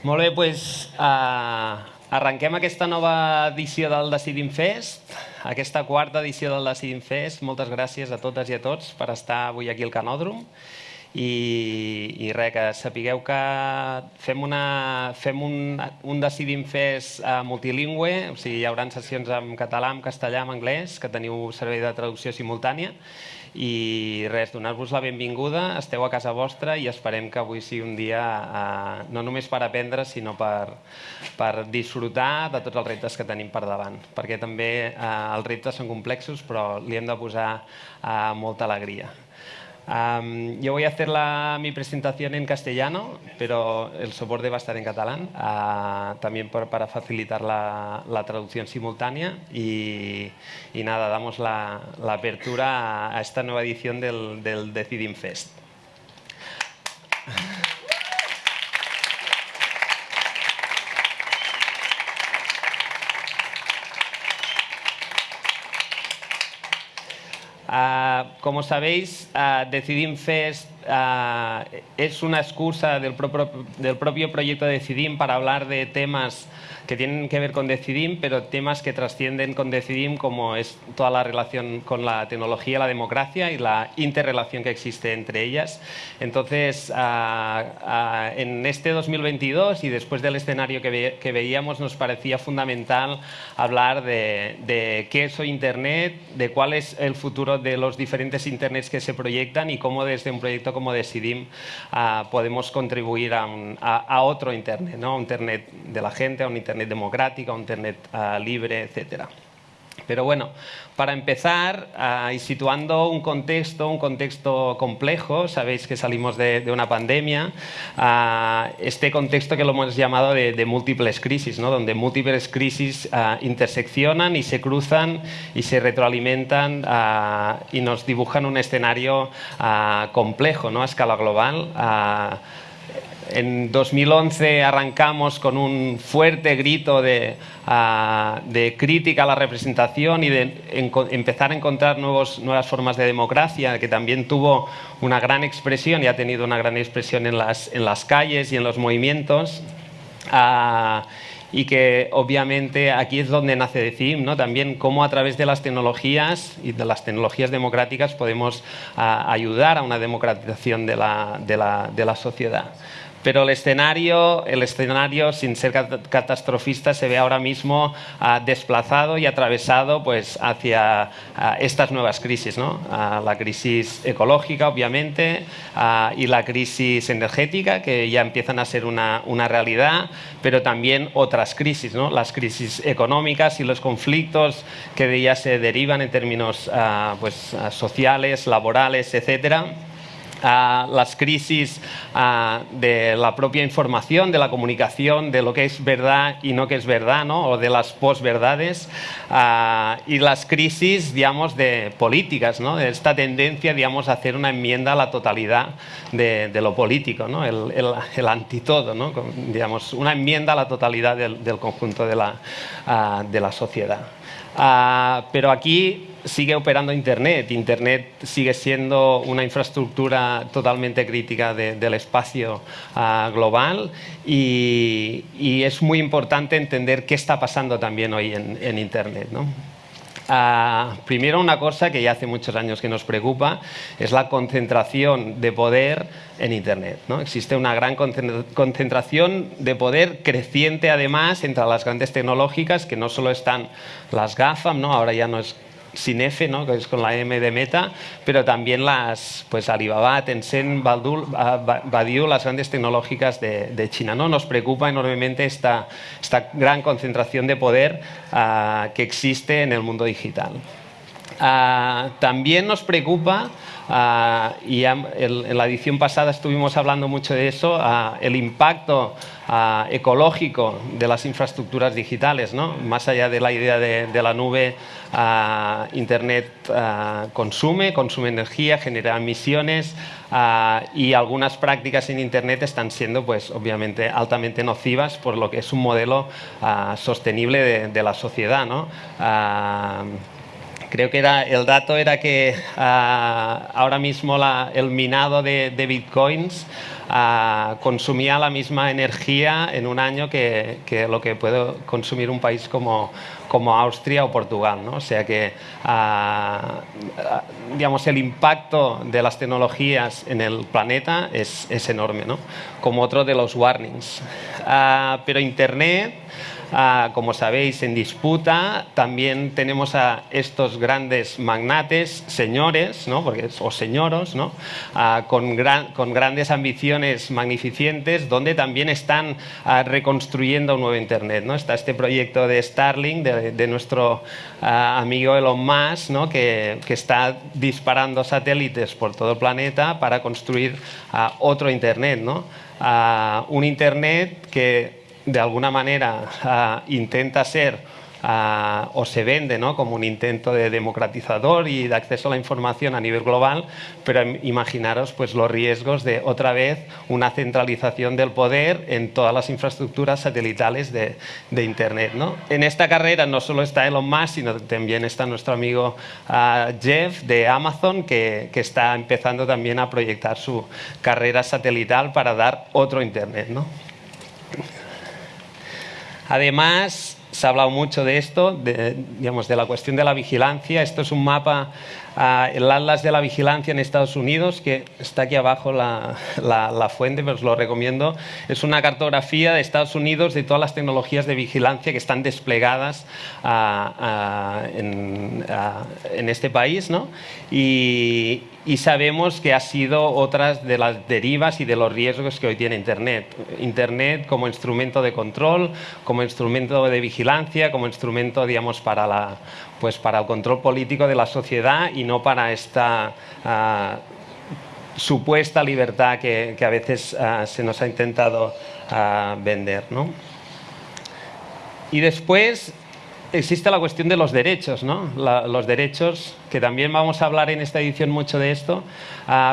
Molt bé, doncs uh, arrenquem aquesta nova edició del Decidim Fest, aquesta quarta edició del Decidim Fest. Moltes gràcies a totes i a tots per estar avui aquí al Canòdrom. I, i res, que sapigueu que fem, una, fem un, un Decidim Fest uh, multilingüe, o sigui, hi haurà sessions en català, en castellà, en anglès, que teniu servei de traducció simultània, i res, donar-vos la benvinguda, esteu a casa vostra i esperem que avui sigui un dia eh, no només per aprendre, sinó per, per disfrutar de tots els reptes que tenim per davant, perquè també eh, els reptes són complexos, però li hem de posar eh, molta alegria. Um, yo voy a hacer la, mi presentación en castellano, pero el soporte va a estar en catalán, uh, también para facilitar la, traducción simultánea. Y, nada, damos la, apertura a, a, esta nueva edición del, del Decidim Fest. Como sabéis, uh, Decidim Fest uh, es una excusa del, pro del propio proyecto Decidim para hablar de temas que tienen que ver con Decidim, pero temas que trascienden con Decidim, como es toda la relación con la tecnología, la democracia y la interrelación que existe entre ellas. Entonces, uh, uh, en este 2022 y después del escenario que, ve que, veíamos, nos parecía fundamental hablar de, de qué es Internet, de cuál es el futuro de los diferentes Internets que se proyectan y cómo desde un proyecto como Decidim uh, podemos contribuir a, un, a, a, otro Internet, ¿no? un Internet de la gente, a un Internet democrática, un Internet uh, libre, etcétera. Pero bueno, para empezar, y situando un contexto, un contexto complejo, sabéis que salimos de, de una pandemia, uh, este contexto que lo hemos llamado de, de múltiples crisis, ¿no? donde múltiples crisis uh, interseccionan y se cruzan y se retroalimentan y nos dibujan un escenario complejo ¿no? a escala global en 2011 arrancamos con un fuerte grito de, uh, de crítica a la representación y de en, empezar a encontrar nuevos, nuevas formas de democracia, que también tuvo una gran expresión y ha tenido una gran expresión en las, en las calles y en los movimientos. Uh, y que obviamente aquí es donde nace Decidim, ¿no? también cómo a través de las tecnologías y de las tecnologías democráticas podemos uh, ayudar a una democratización de la, de la, de la sociedad. Pero el escenario, el escenario, sin ser catastrofista, se ve ahora mismo uh, desplazado y atravesado pues, hacia uh, estas nuevas crisis. ¿no? Uh, la crisis ecológica, obviamente, y la crisis energética, que ya empiezan a ser una, una realidad, pero también otras crisis, ¿no? las crisis económicas y los conflictos que de ellas se derivan en términos pues, sociales, laborales, etcétera a las crisis uh, de la propia información, de la comunicación, de lo que es verdad y no que es verdad, ¿no? o de las posverdades, uh, y las crisis, digamos, de políticas, ¿no? de esta tendencia, digamos, a hacer una enmienda a la totalidad de, lo político, ¿no? el, el, el antitodo, ¿no? digamos, una enmienda a la totalidad del, del conjunto de la, uh, de la sociedad. pero aquí sigue operando Internet. Internet sigue siendo una infraestructura totalmente crítica de, del espacio uh, global y, y, es muy importante entender qué está pasando también hoy en, en Internet. ¿no? Uh, primero una cosa que ya hace muchos años que nos preocupa es la concentración de poder en Internet. ¿no? Existe una gran concentración de poder creciente además entre las grandes tecnológicas que no solo están las GAFAM, ¿no? ahora ya no es sin F, ¿no? que es con la M de Meta, pero también las pues Alibaba, Tencent, Baidu, Baidu las grandes tecnológicas de, China. ¿no? Nos preocupa enormemente esta, esta gran concentración de poder uh, que existe en el mundo digital. Uh, también nos preocupa Uh, y el, en la edición pasada estuvimos hablando mucho de eso, uh, el impacto uh, ecológico de las infraestructuras digitales, ¿no? más allá de la idea de, de la nube, Internet consume, consume energía, genera emisiones y algunas prácticas en Internet están siendo pues, obviamente altamente nocivas por lo que es un modelo sostenible de, de, la sociedad. ¿no? Creo que era, el dato era que ah, ahora mismo el minado de, bitcoins ah, consumía la misma energía en un año que, que, lo que puede consumir un país como, como Austria o Portugal. ¿no? O sea que digamos, el impacto de las tecnologías en el planeta es, es enorme, ¿no? como otro de los warnings. pero Internet Ah, como sabéis, en disputa. También tenemos a estos grandes magnates, señores, ¿no? Porque, o señoros, ¿no? Ah, con, con, grandes ambiciones magnificentes, donde también están ah, reconstruyendo un nuevo Internet. ¿no? Está este proyecto de Starlink, de, nuestro amigo Elon Musk, ¿no? que, que, está disparando satélites por todo el planeta para construir otro Internet. ¿no? un Internet que de alguna manera ah, intenta ser ah, o se vende ¿no? como un intento de democratizador y de acceso a la información a nivel global, pero imaginaros pues, los riesgos de otra vez una centralización del poder en todas las infraestructuras satelitales de, Internet. ¿no? En esta carrera no solo está Elon Musk, sino también está nuestro amigo ah, Jeff de Amazon, que, que, está empezando también a proyectar su carrera satelital para dar otro Internet. ¿no? Además, se ha hablado mucho de esto, de, digamos, de la cuestión de la vigilancia. Esto es un mapa el Atlas de la Vigilancia en Estados Unidos, que está aquí abajo la, fuente, pero os lo recomiendo. Es una cartografía de Estados Unidos de todas las tecnologías de vigilancia que están desplegadas en, este país. ¿no? Y, sabemos que ha sido otras de las derivas y de los riesgos que hoy tiene Internet. Internet como instrumento de control, como instrumento de vigilancia, como instrumento, digamos, para la pues para el control político de la sociedad y no para esta ah, supuesta libertad que, a veces ah, se nos ha intentado ah, vender. Y después existe la cuestión de los derechos, ¿no? los derechos, que también vamos a hablar en esta edición mucho de esto,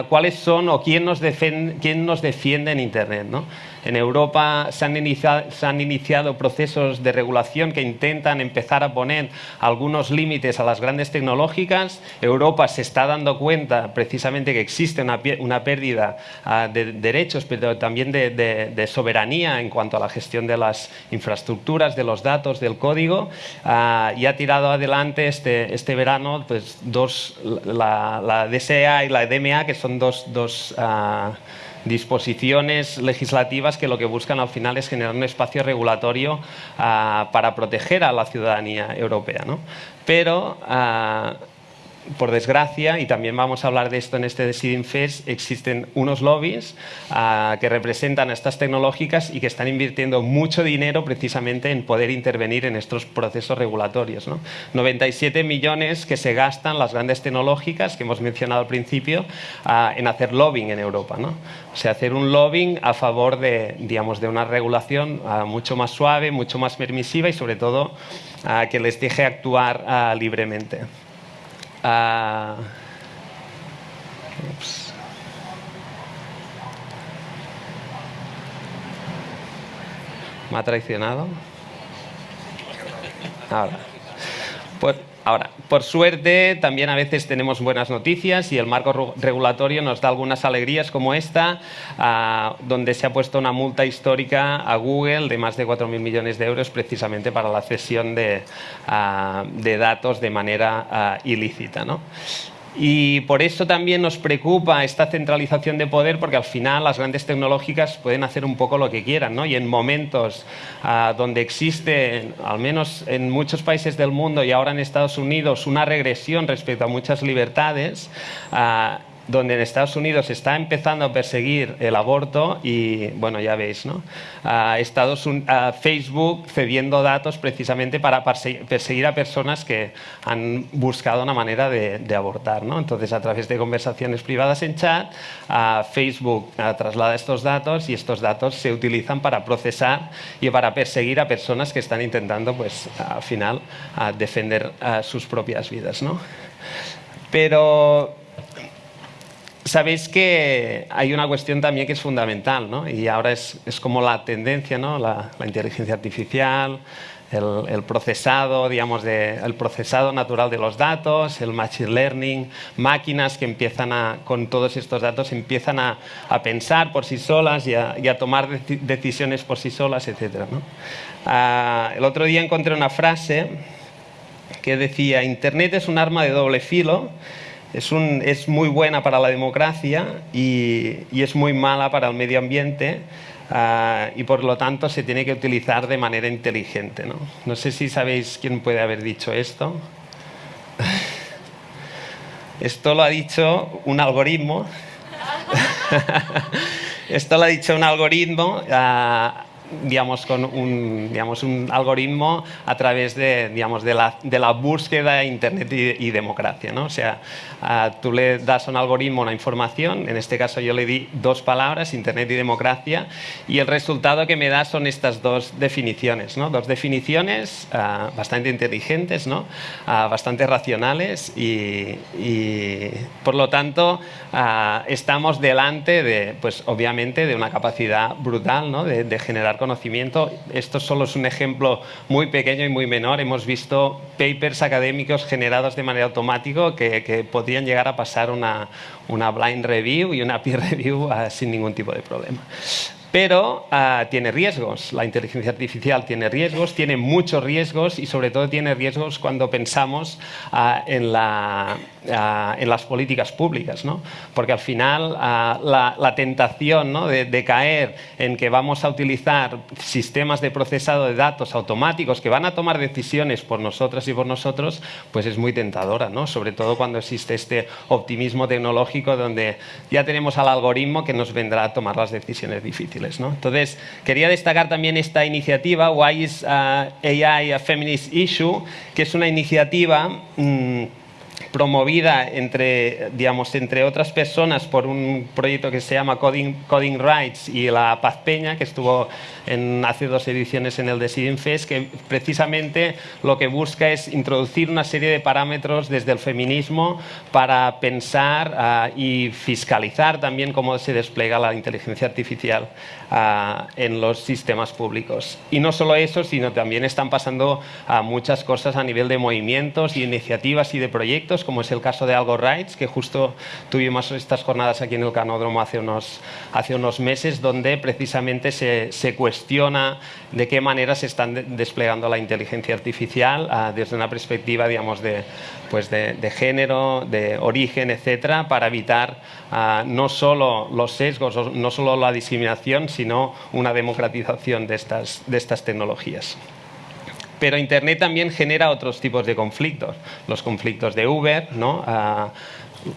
cuáles son o quién nos, quién nos defiende en Internet. ¿no? En Europa se han, iniciado, procesos de regulación que intentan empezar a poner algunos límites a las grandes tecnológicas. Europa se está dando cuenta precisamente que existe una, pérdida ah, de derechos, pero también de, soberanía en cuanto a la gestión de las infraestructuras, de los datos, del código, ah, y ha tirado adelante este, este verano pues, dos, la, DSA y la DMA, que son dos, dos ah, disposiciones legislativas que lo que buscan al final es generar un espacio regulatorio ah, para proteger a la ciudadanía europea. ¿no? Pero ah, por desgracia, y también vamos a hablar de esto en este Deciding Fest, existen unos lobbies ah, que representan a estas tecnológicas y que están invirtiendo mucho dinero precisamente en poder intervenir en estos procesos regulatorios. 97 millones que se gastan las grandes tecnológicas que hemos mencionado al principio ah, en hacer lobbying en Europa. O sea, hacer un lobbying a favor de, digamos, de una regulación ah, mucho más suave, mucho más permisiva y sobre todo que les deje actuar libremente. Uh, ¿Me ha traicionado? Ahora. Pues, ahora, por suerte, también a veces tenemos buenas noticias y el marco regulatorio nos da algunas alegrías como esta, ah, donde se ha puesto una multa histórica a Google de más de 4.000 millones de euros precisamente para la cesión de, ah, datos de manera ah, ilícita. ¿no? Y por eso también nos preocupa esta centralización de poder, porque al final las grandes tecnológicas pueden hacer un poco lo que quieran, ¿no? Y en momentos ah, donde existe, al menos en muchos países del mundo y ahora en Estados Unidos, una regresión respecto a muchas libertades, ah, donde en Estados Unidos está empezando a perseguir el aborto y, bueno, ya veis, ¿no? Estados Facebook cediendo datos precisamente para perseguir a personas que han buscado una manera de, abortar, ¿no? Entonces, a través de conversaciones privadas en chat, Facebook traslada estos datos y estos datos se utilizan para procesar y para perseguir a personas que están intentando, pues, al final, defender sus propias vidas, ¿no? Pero sabéis que hay una cuestión también que es fundamental, ¿no? y ahora es, es como la tendencia, ¿no? la, inteligencia artificial, el, procesado, digamos, el procesado natural de los datos, el machine learning, máquinas que empiezan a, con todos estos datos, empiezan a, pensar por sí solas y a, tomar decisiones por sí solas, etc. Ah, el otro día encontré una frase que decía, Internet es un arma de doble filo, es, un, es muy buena para la democracia y, y es muy mala para el medio ambiente, Ah, y por lo tanto se tiene que utilizar de manera inteligente. ¿no? no sé si sabéis quién puede haber dicho esto. Esto lo ha dicho un algoritmo. Esto lo ha dicho un algoritmo ah, digamos, con un, digamos, un algoritmo a través de, digamos, de, la, de la búsqueda Internet y, democracia. ¿no? O sea, tú le das a un algoritmo una información, en este caso yo le di dos palabras, Internet y democracia, y el resultado que me da son estas dos definiciones. ¿no? Dos definiciones ah, bastante inteligentes, ¿no? Ah, bastante racionales y, y por lo tanto ah, estamos delante de, pues obviamente, de una capacidad brutal ¿no? de, de generar conocimiento. Esto solo es un ejemplo muy pequeño y muy menor. Hemos visto papers académicos generados de manera automática que, que podrían llegar a pasar una, una blind review y una peer review uh, sin ningún tipo de problema pero uh, tiene riesgos. La inteligencia artificial tiene riesgos, tiene muchos riesgos y sobre todo tiene riesgos cuando pensamos uh, en, la, en, las políticas públicas, ¿no? porque al final la, la, tentación ¿no? de, de, caer en que vamos a utilizar sistemas de procesado de datos automáticos que van a tomar decisiones por nosotras y por nosotros, pues es muy tentadora, ¿no? sobre todo cuando existe este optimismo tecnológico donde ya tenemos al algoritmo que nos vendrá a tomar las decisiones difíciles. ¿no? Entonces, quería destacar también esta iniciativa, Why is uh, AI a Feminist Issue?, que es una iniciativa mmm, promovida entre, digamos, entre otras personas por un proyecto que se llama Coding, Coding Rights y la Paz Peña, que estuvo en, hace dos ediciones en el Deciding Fest, que precisamente lo que busca es introducir una serie de parámetros desde el feminismo para pensar uh, y fiscalizar también cómo se despliega la inteligencia artificial uh, en los sistemas públicos. Y no solo eso, sino también están pasando uh, muchas cosas a nivel de movimientos y iniciativas y de proyectos, como es el caso de Algo Rights, que justo tuvimos estas jornadas aquí en el Canódromo hace unos, hace unos meses, donde precisamente se, se cuestiona de qué manera se están desplegando la inteligencia artificial uh, desde una perspectiva, digamos, de, pues de, de género, de origen, etcétera, para evitar uh, no solo los sesgos, no solo la discriminación, sino una democratización de estas, de estas tecnologías. Pero Internet también genera otros tipos de conflictos. Los conflictos de Uber, ¿no? Uh,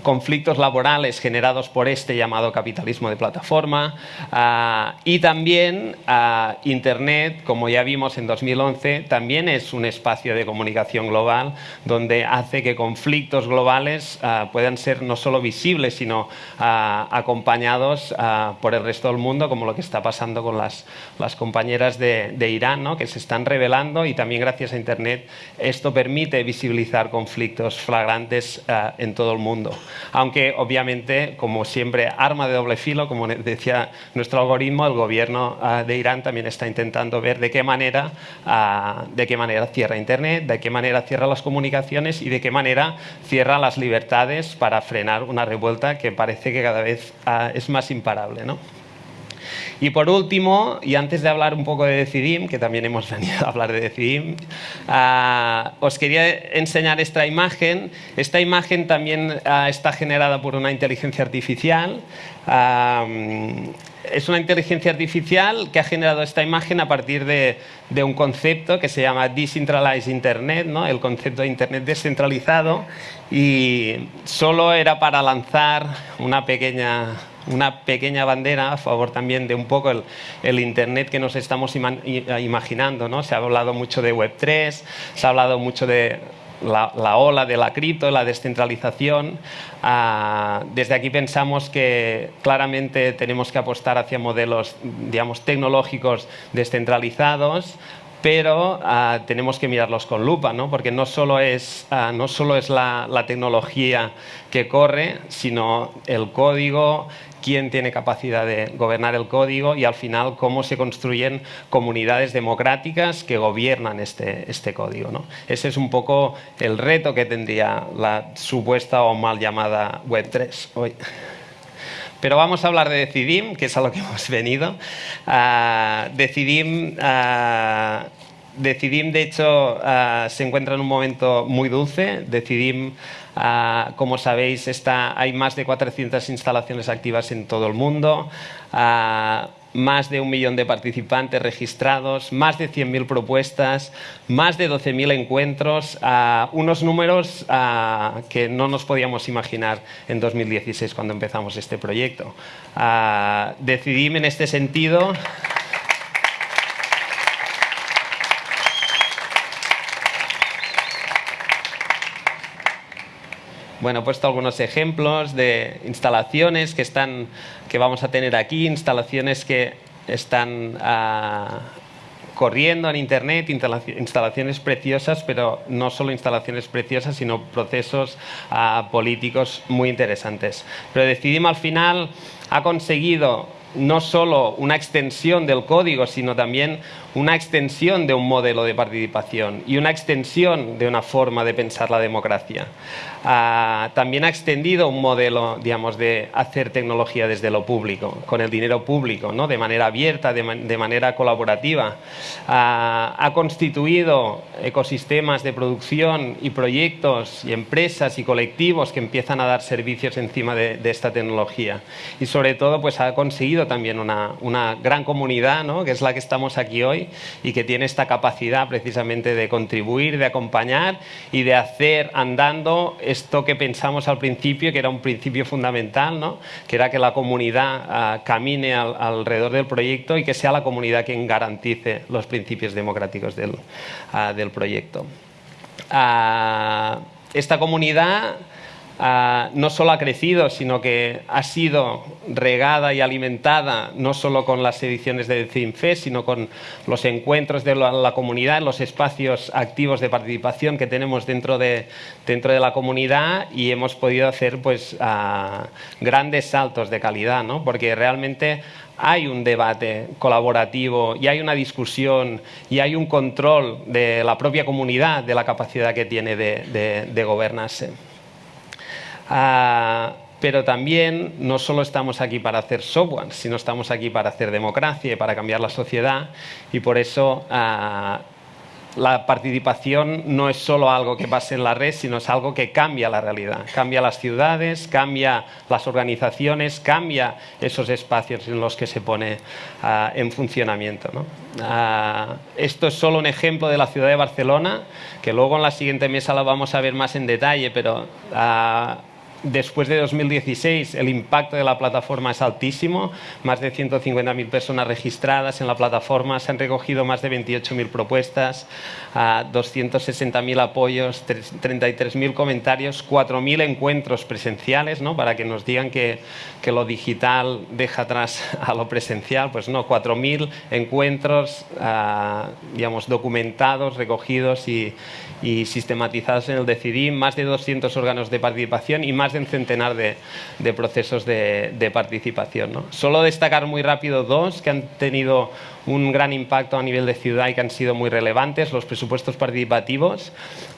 conflictos laborales generados por este llamado capitalismo de plataforma uh, y también uh, Internet, como ya vimos en 2011, también es un espacio de comunicación global donde hace que conflictos globales uh, puedan ser no solo visibles, sino acompañados por el resto del mundo, como lo que está pasando con las, compañeras de, Irán, que se están revelando y también gracias a Internet esto permite visibilizar conflictos flagrantes en todo el mundo aunque obviamente, como siempre, arma de doble filo, como decía nuestro algoritmo, el gobierno uh, de Irán también está intentando ver de qué, manera, uh, de qué manera cierra Internet, de qué manera cierra las comunicaciones y de qué manera cierra las libertades para frenar una revuelta que parece que cada vez uh, es más imparable. ¿no? Y por último, y antes de hablar un poco de Decidim, que también hemos venido a hablar de Decidim, uh, os quería enseñar esta imagen. Esta imagen también uh, está generada por una inteligencia artificial. Es una inteligencia artificial que ha generado esta imagen a partir de, de un concepto que se llama Decentralized Internet, ¿no? el concepto de Internet descentralizado, y solo era para lanzar una pequeña una pequeña bandera a favor también de un poco el, Internet que nos estamos ima imaginando. ¿no? Se ha hablado mucho de Web3, se ha hablado mucho de la, la, ola de la cripto, la descentralización. Uh, desde aquí pensamos que claramente tenemos que apostar hacia modelos digamos, tecnológicos descentralizados pero ah, tenemos que mirarlos con lupa, ¿no? porque no solo es, ah, no solo es la, tecnología que corre, sino el código, quién tiene capacidad de gobernar el código y al final cómo se construyen comunidades democráticas que gobiernan este, este código. ¿no? Ese es un poco el reto que tendría la supuesta o mal llamada Web3 hoy. Pero vamos a hablar de Decidim, que es a lo que hemos venido. Uh, Decidim, uh, Decidim, de hecho, uh, se encuentra en un momento muy dulce. Decidim, como sabéis, está, hay más de 400 instalaciones activas en todo el mundo más de un millón de participantes registrados, más de 100.000 propuestas, más de 12.000 encuentros, unos números que no nos podíamos imaginar en 2016 cuando empezamos este proyecto. decidí en este sentido... Bueno, he puesto algunos ejemplos de instalaciones que, están, que vamos a tener aquí, instalaciones que están ah, corriendo en Internet, instalaciones preciosas, pero no solo instalaciones preciosas, sino procesos ah, políticos muy interesantes. Pero decidimos al final ha conseguido no solo una extensión del código, sino también una extensión de un modelo de participación y una extensión de una forma de pensar la democracia. Ah, también ha extendido un modelo digamos, de hacer tecnología desde lo público, con el dinero público, ¿no? de manera abierta, de, manera colaborativa. Ah, ha constituido ecosistemas de producción y proyectos y empresas y colectivos que empiezan a dar servicios encima de, esta tecnología. Y sobre todo pues, ha conseguido también una, una gran comunidad, ¿no? que es la que estamos aquí hoy, y que tiene esta capacidad precisamente de contribuir, de acompañar y de hacer andando esto que pensamos al principio, que era un principio fundamental, ¿no? que era que la comunidad ah, camine alrededor del proyecto y que sea la comunidad quien garantice los principios democráticos del, ah, proyecto. Ah, esta comunidad Ah, no solo ha crecido, sino que ha sido regada y alimentada no solo con las ediciones de CINFES, sino con los encuentros de la, comunidad, los espacios activos de participación que tenemos dentro de, dentro de la comunidad y hemos podido hacer pues, ah, grandes saltos de calidad, ¿no? porque realmente hay un debate colaborativo y hay una discusión y hay un control de la propia comunidad de la capacidad que tiene de gobernarse. Ah, pero también no solo estamos aquí para hacer software, sino estamos aquí para hacer democracia y para cambiar la sociedad y por eso ah, la participación no es solo algo que pase en la red, sino es algo que cambia la realidad, cambia las ciudades, cambia las organizaciones, cambia esos espacios en los que se pone ah, en funcionamiento. esto es solo un ejemplo de la ciudad de Barcelona, que luego en la siguiente mesa la vamos a ver más en detalle, pero Después de 2016 el impacto de la plataforma es altísimo, más de 150.000 personas registradas en la plataforma, se han recogido más de 28.000 propuestas, 260.000 apoyos, 33.000 comentarios, 4.000 encuentros presenciales, ¿no? para que nos digan que, que, lo digital deja atrás a lo presencial, pues no, 4.000 encuentros ah, digamos, documentados, recogidos y, y sistematizados en el Decidim, más de 200 órganos de participación y más de un centenar de, de procesos de, de participación. ¿no? Solo destacar muy rápido dos que han tenido un gran impacto a nivel de ciudad y que han sido muy relevantes, los presupuestos participativos,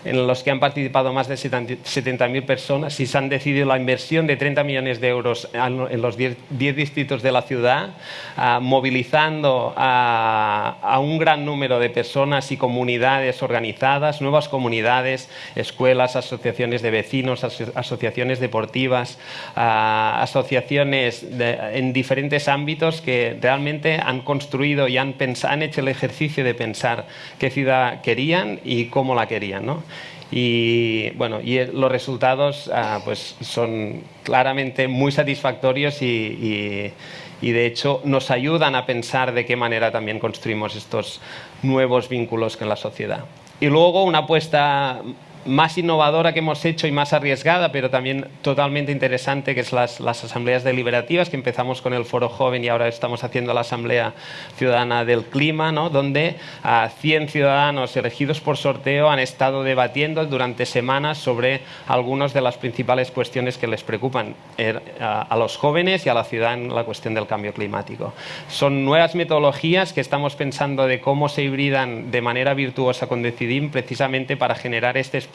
en los que han participado más de 70.000 personas y se han decidido la inversión de 30 millones de euros en los 10, distritos de la ciudad, ah, movilizando a, un gran número de personas y comunidades organizadas, nuevas comunidades, escuelas, asociaciones de vecinos, asociaciones deportivas, ah, asociaciones en diferentes ámbitos que realmente han construido y han, han hecho el ejercicio de pensar qué ciudad querían y cómo la querían. ¿no? Y, bueno, y los resultados ah, pues son claramente muy satisfactorios y, y, de hecho nos ayudan a pensar de qué manera también construimos estos nuevos vínculos con la sociedad. Y luego una apuesta más innovadora que hemos hecho y más arriesgada, pero también totalmente interesante, que es las, asambleas deliberativas, que empezamos con el Foro Joven y ahora estamos haciendo la Asamblea Ciudadana del Clima, ¿no? donde a 100 ciudadanos elegidos por sorteo han estado debatiendo durante semanas sobre algunas de las principales cuestiones que les preocupan er, a los jóvenes y a la ciudad en la cuestión del cambio climático. Son nuevas metodologías que estamos pensando de cómo se hibridan de manera virtuosa con Decidim precisamente para generar este espacio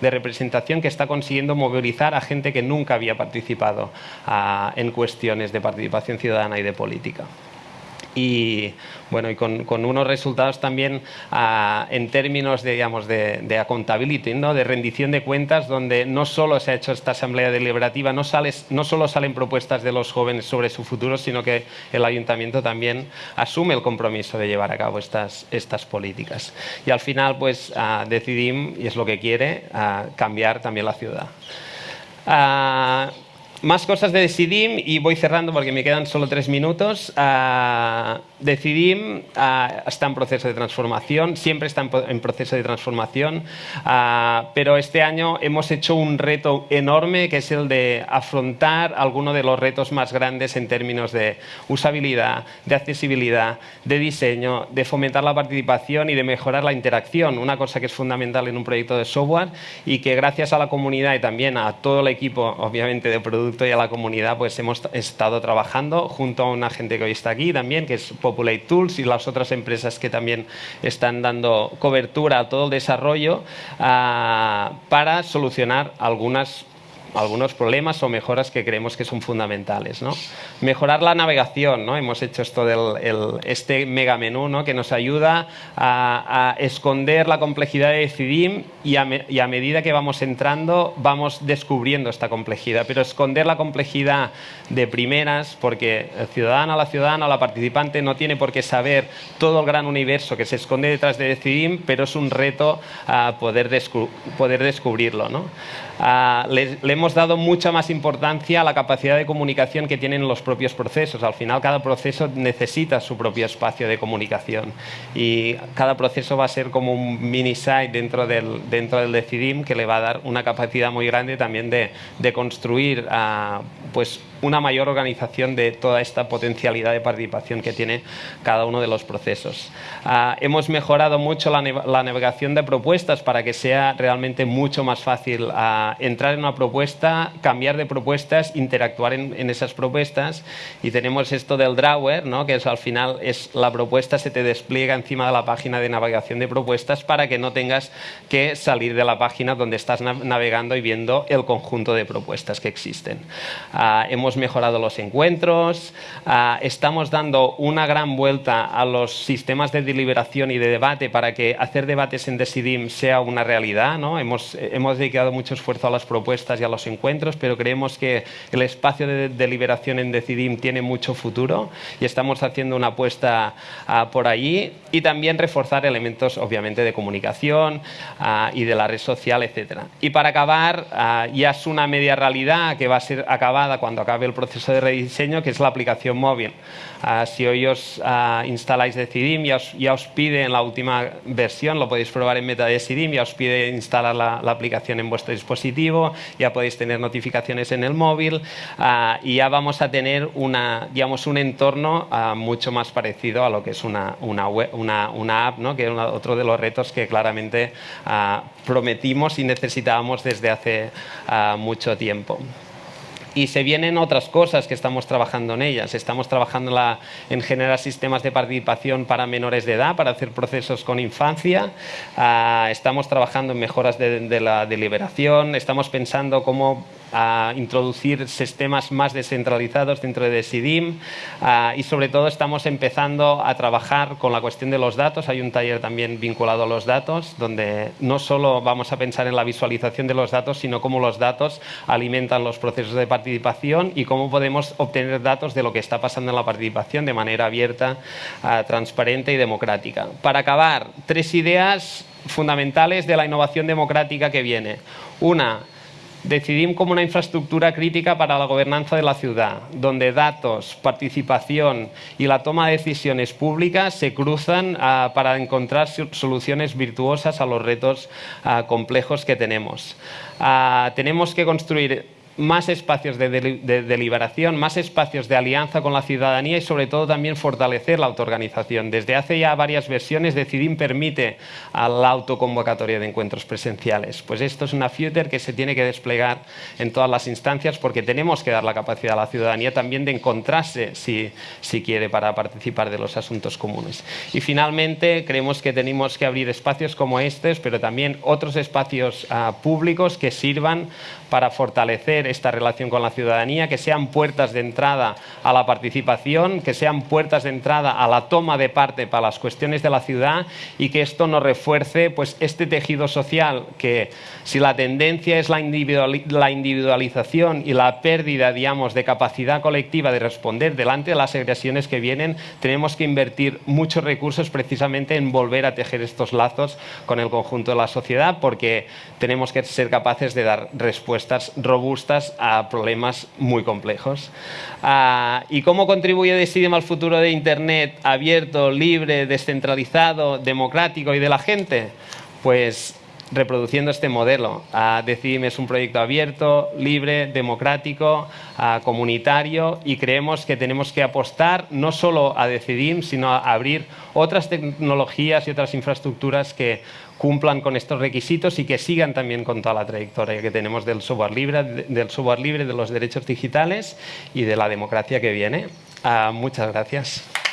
de representación que está consiguiendo movilizar a gente que nunca había participado ah, en cuestiones de participación ciudadana y de política y, bueno, y con, unos resultados también ah, en términos de, digamos, de, de accountability, ¿no? de rendición de cuentas, donde no solo se ha hecho esta asamblea deliberativa, no, no solo salen propuestas de los jóvenes sobre su futuro, sino que el ayuntamiento también asume el compromiso de llevar a cabo estas, estas políticas. Y al final, pues, uh, decidimos, y es lo que quiere, ah, cambiar también la ciudad. Más cosas de Decidim y voy cerrando porque me quedan solo tres minutos. Uh, Decidim uh, está en proceso de transformación, siempre está en, proceso de transformación, uh, pero este año hemos hecho un reto enorme que es el de afrontar algunos de los retos más grandes en términos de usabilidad, de accesibilidad, de diseño, de fomentar la participación y de mejorar la interacción, una cosa que es fundamental en un proyecto de software y que gracias a la comunidad y también a todo el equipo, obviamente, de producto y a la comunidad, pues hemos estado trabajando junto a una gente que hoy está aquí también, que es Populate Tools y las otras empresas que también están dando cobertura a todo el desarrollo ah, para solucionar algunas algunos problemas o mejoras que creemos que son fundamentales. ¿no? Mejorar la navegación, ¿no? hemos hecho esto del este mega menú ¿no? que nos ayuda a, esconder la complejidad de Decidim y a, y a, medida que vamos entrando vamos descubriendo esta complejidad, pero esconder la complejidad de primeras porque el ciudadano, la ciudadana, la participante no tiene por qué saber todo el gran universo que se esconde detrás de Decidim, pero es un reto a poder, poder descubrirlo. ¿no? Le, hemos dado mucha más importancia a la capacidad de comunicación que tienen los propios procesos. Al final, cada proceso necesita su propio espacio de comunicación y cada proceso va a ser como un mini site dentro del, dentro del Decidim que le va a dar una capacidad muy grande también de, de construir uh, pues una mayor organización de toda esta potencialidad de participación que tiene cada uno de los procesos. Uh, hemos mejorado mucho la, navegación de propuestas para que sea realmente mucho más fácil uh, entrar en una propuesta, cambiar de propuestas, interactuar en, esas propuestas y tenemos esto del drawer, ¿no? que al final es la propuesta se te despliega encima de la página de navegación de propuestas para que no tengas que salir de la página donde estás navegando y viendo el conjunto de propuestas que existen. Uh, hemos mejorado los encuentros, ah, estamos dando una gran vuelta a los sistemas de deliberación y de debate para que hacer debates en Decidim sea una realidad. ¿no? Hemos, hemos dedicado mucho esfuerzo a las propuestas y a los encuentros, pero creemos que el espacio de deliberación en Decidim tiene mucho futuro y estamos haciendo una apuesta uh, por allí y también reforzar elementos, obviamente, de comunicación uh, y de la red social, etc. Y para acabar, ya es una media realidad que va a ser acabada cuando acabe el proceso de rediseño, que es la aplicación móvil. Uh, si hoy os uh, instaláis Decidim, ya os, ya os, pide en la última versión, lo podéis probar en Meta Decidim, ya os pide instalar la, la, aplicación en vuestro dispositivo, ya podéis tener notificaciones en el móvil uh, y ya vamos a tener una, digamos, un entorno mucho más parecido a lo que es una, una, web, una, una app, ¿no? que es otro de los retos que claramente prometimos y necesitábamos desde hace mucho tiempo. Y se vienen otras cosas que estamos trabajando en ellas. Estamos trabajando la, en generar sistemas de participación para menores de edad, para hacer procesos con infancia. Uh, estamos trabajando en mejoras de, de la deliberación. Estamos pensando cómo a introducir sistemas más descentralizados dentro de SIDIM y sobre todo estamos empezando a trabajar con la cuestión de los datos. Hay un taller también vinculado a los datos donde no solo vamos a pensar en la visualización de los datos, sino cómo los datos alimentan los procesos de participación y cómo podemos obtener datos de lo que está pasando en la participación de manera abierta, transparente y democrática. Para acabar, tres ideas fundamentales de la innovación democrática que viene. Una, Decidim como una infraestructura crítica para la gobernanza de la ciudad, donde datos, participación y la toma de decisiones públicas se cruzan ah, para encontrar soluciones virtuosas a los retos ah, complejos que tenemos. Ah, tenemos que construir más espacios de, deliberación, más espacios de alianza con la ciudadanía y sobre todo también fortalecer la autoorganización. Desde hace ya varias versiones Decidim permite a la autoconvocatoria de encuentros presenciales. Pues esto es una future que se tiene que desplegar en todas las instancias porque tenemos que dar la capacidad a la ciudadanía también de encontrarse si, si quiere para participar de los asuntos comunes. Y finalmente creemos que tenemos que abrir espacios como estos, pero también otros espacios ah, públicos que sirvan para fortalecer esta relación con la ciudadanía, que sean puertas de entrada a la participación, que sean puertas de entrada a la toma de parte para las cuestiones de la ciudad y que esto nos refuerce pues, este tejido social que si la tendencia es la, individualización y la pérdida digamos, de capacidad colectiva de responder delante de las agresiones que vienen, tenemos que invertir muchos recursos precisamente en volver a tejer estos lazos con el conjunto de la sociedad porque tenemos que ser capaces de dar respuestas robustas a problemas muy complejos. Ah, ¿Y cómo contribuye Decidim al futuro de Internet abierto, libre, descentralizado, democrático y de la gente? Pues reproduciendo este modelo. Uh, Decidim es un proyecto abierto, libre, democrático, ah, comunitario y creemos que tenemos que apostar no solo a Decidim, sino a abrir otras tecnologías y otras infraestructuras que cumplan con estos requisitos y que sigan también con toda la trayectoria que tenemos del software libre, del software libre de los derechos digitales y de la democracia que viene. Ah, muchas gracias.